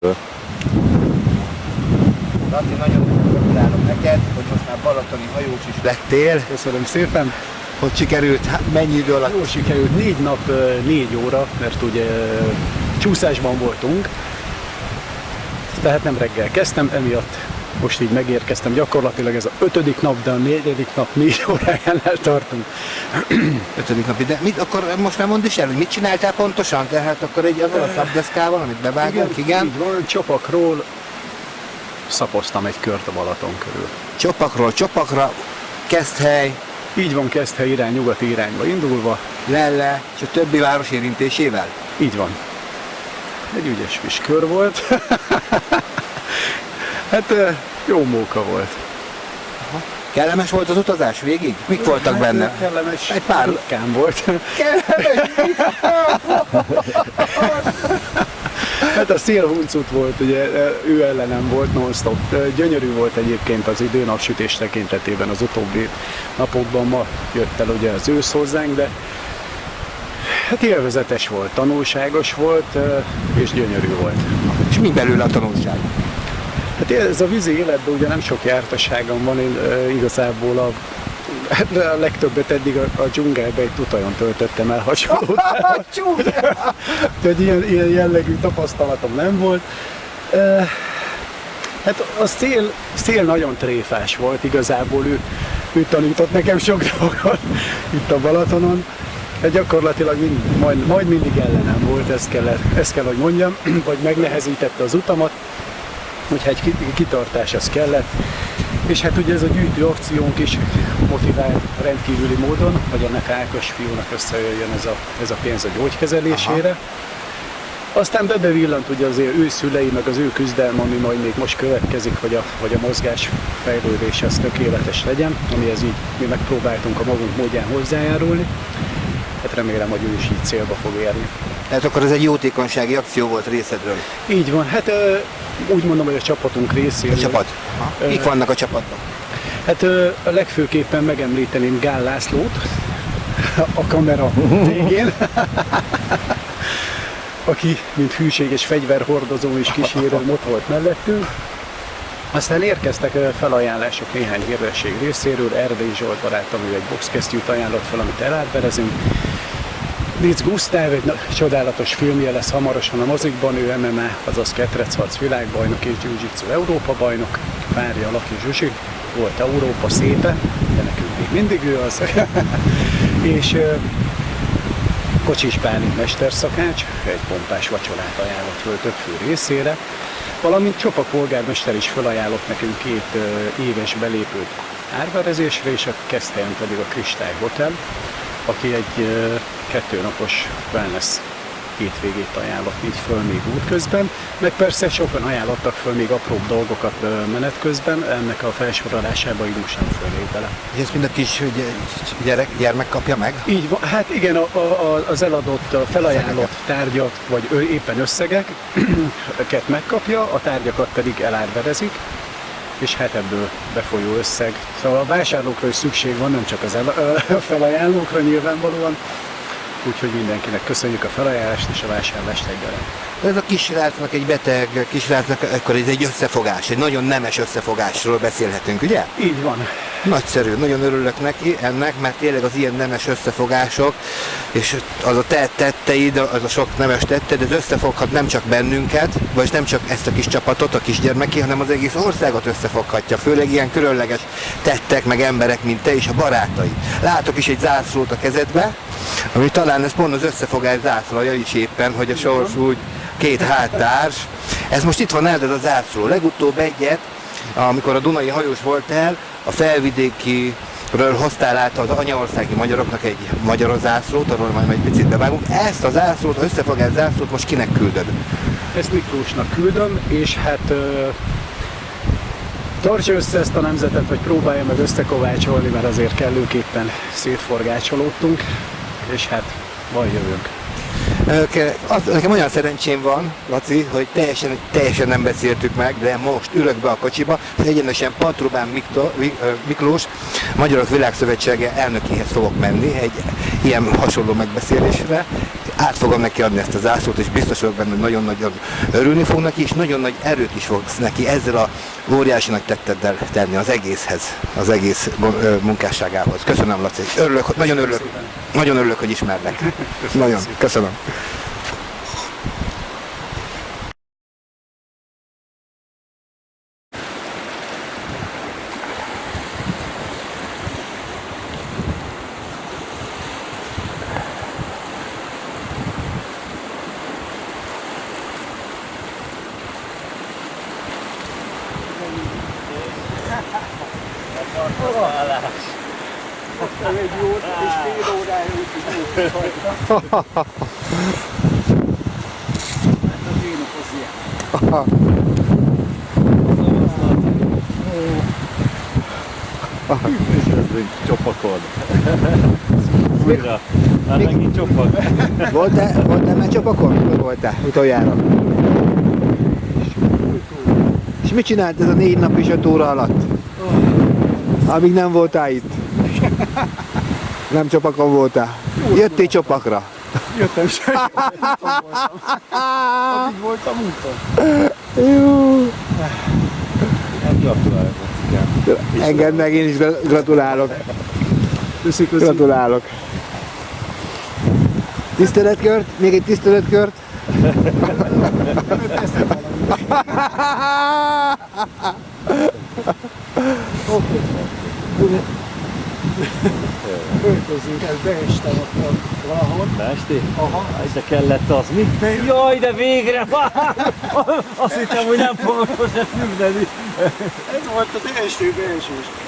Laci, nagyon gratulálok neked, hogy most már balatoni hajós is lettél. Köszönöm szépen. Hogy sikerült, hát mennyi idő alatt? Jó sikerült, négy nap, négy óra, mert ugye csúszásban voltunk, tehát nem reggel kezdtem, emiatt most így megérkeztem, gyakorlatilag ez a ötödik nap, de a negyedik nap négy órájánál tartunk. Ötödik napi, de mit, akkor most már mondd is el, hogy mit csináltál pontosan? Tehát akkor egy azzal a szabdeszkával, amit bevágunk, igen. Így van, csopakról szapoztam egy kört a Balaton körül. Csopakról csopakra, Keszthely, Így van, Keszthely irány, nyugati irányba indulva, Lelle, és a többi város érintésével. Így van. Egy ügyes kis kör volt. hát jó móka volt. Kellemes volt az utazás végig? Mik voltak Hát, benne? Kellemes. Egy pár- Ritkán volt. hát a szélhuncut volt, ugye ő ellenem volt non-stop. Gyönyörű volt egyébként az idő napsütés tekintetében az utóbbi napokban. Ma jött el ugye az ősz hozzánk, de hát élvezetes volt, tanulságos volt, és gyönyörű volt. És mi belőle a tanulság? Hát ez a vízi életben ugye nem sok jártasságom van, én e, igazából a, hát a legtöbbet eddig a, a dzsungelbe egy tutajon töltöttem el hasonló. Tehát ilyen, ilyen jellegű tapasztalatom nem volt. E, hát a szél, szél nagyon tréfás volt igazából, ő, ő tanított nekem sok dolgot itt a Balatonon. Hát gyakorlatilag mind, majd, majd mindig ellenem volt, ezt kell, ezt kell, hogy mondjam, vagy megnehezítette az utamat, úgyhogy egy ki- kitartás az kellett. És hát ugye ez a gyűjtő akciónk is motivált rendkívüli módon, hogy ennek Ákos fiúnak összejöjjön ez a, ez a pénz a gyógykezelésére. Aha. Aztán bebevillant ugye azért ő szülei, meg az ő küzdelme, ami majd még most következik, hogy a, hogy a mozgás fejlődés az tökéletes legyen, amihez így mi megpróbáltunk a magunk módján hozzájárulni. Hát remélem, hogy ő is így célba fog érni. Tehát akkor ez egy jótékonysági akció volt részedről. Így van, hát úgy mondom, hogy a csapatunk A részéről. csapat. Kik vannak a csapatban? Hát a legfőképpen megemlíteném Gál Lászlót a kamera végén, aki mint hűséges fegyverhordozó és kísérő ott volt mellettünk. Aztán érkeztek felajánlások néhány hírdesség részéről. Erdély Zsolt barátom, ő egy boxkesztyűt ajánlott fel, amit elátberezünk. Litz Gusztáv egy csodálatos filmje lesz hamarosan a mozikban, ő MMA, azaz ketrecharc világbajnok és jiu-jitsu Európa bajnok, párja Laki Zsuzsi, volt Európa szépe, de nekünk még mindig ő az. és Kocsis Bálint mesterszakács, egy pompás vacsorát ajánlott föl több fő részére, valamint Csopa polgármester is felajánlott nekünk két éves belépőt árverezésre, és a Keszthelyen pedig a Kristály Hotel, aki egy ö, kettőnapos wellness hétvégét ajánlott így föl még útközben, meg persze sokan ajánlottak föl még apróbb dolgokat menet közben, ennek a felsorolásába így most nem fölnék bele. És ezt mind a kis gyerek, gyermek kapja meg? Így van, hát igen, a, a- az eladott, a felajánlott tárgyak, vagy ő éppen összegeket megkapja, a tárgyakat pedig elárverezik, és hát ebből befolyó összeg. Szóval a vásárlókra is szükség van, nem csak az el, a felajánlókra nyilvánvalóan, úgyhogy mindenkinek köszönjük a felajánlást és a vásárlást egyaránt. Ez a kisrácnak egy beteg kisrácnak, akkor ez egy összefogás, egy nagyon nemes összefogásról beszélhetünk, ugye? Így van. Nagyszerű, nagyon örülök neki ennek, mert tényleg az ilyen nemes összefogások, és az a te tetteid, az a sok nemes tetted, ez összefoghat nem csak bennünket, vagy nem csak ezt a kis csapatot, a kisgyermeki, hanem az egész országot összefoghatja, főleg ilyen különleges tettek, meg emberek, mint te és a barátai. Látok is egy zászlót a kezedbe, ami talán ez pont az összefogás zászlaja is éppen, hogy a sors úgy két háttárs. Ez most itt van el, ez a zászló. Legutóbb egyet, amikor a Dunai hajós volt el, a felvidéki Ről hoztál át az anyaországi magyaroknak egy magyar zászlót, arról majd egy picit bevágunk. Ezt a zászlót, összefogás zászlót most kinek küldöd? Ezt Miklósnak küldöm, és hát ö, tartsa össze ezt a nemzetet, vagy próbálja meg összekovácsolni, mert azért kellőképpen szétforgácsolódtunk, és hát jövőnk. Ke- Az, nekem olyan szerencsém van, Laci, hogy teljesen, teljesen nem beszéltük meg, de most ülök be a kocsiba, egyenesen Patrubán Miklós, Magyarok Világszövetsége elnökéhez fogok menni egy ilyen hasonló megbeszélésre. Át fogom neki adni ezt a zászlót, és biztos vagyok benne, hogy nagyon-nagyon örülni fog neki, és nagyon nagy erőt is fogsz neki ezzel a óriási nagy tetteddel tenni az egészhez, az egész munkásságához. Köszönöm, Laci. Örülök, nagyon örülök, nagyon örülök, hogy ismerlek. Nagyon, köszönöm. Hát az én az ilyen. Kezdünk csopakodni. Újra. Már megint csopak. Voltál, voltál már csapakon? Mikor voltál utoljára? És mit csinált ez a négy nap és öt óra alatt? Amíg nem voltál itt? Nem csapakon voltál? Jöttél csapakra? Jöttem sem. Addig voltam úton. Jó. Hát gratulálok. Engedd meg, én is gra- gratulálok. Köszi, köszi. Gratulálok. Tiszteletkört? Még egy tiszteletkört? Öltözünk, ez beestem ott valahol. Esti? Aha. De kellett az, mi? Jaj, de végre! Azt hittem, hogy nem fogok sose függeni. Ez volt az első beesés.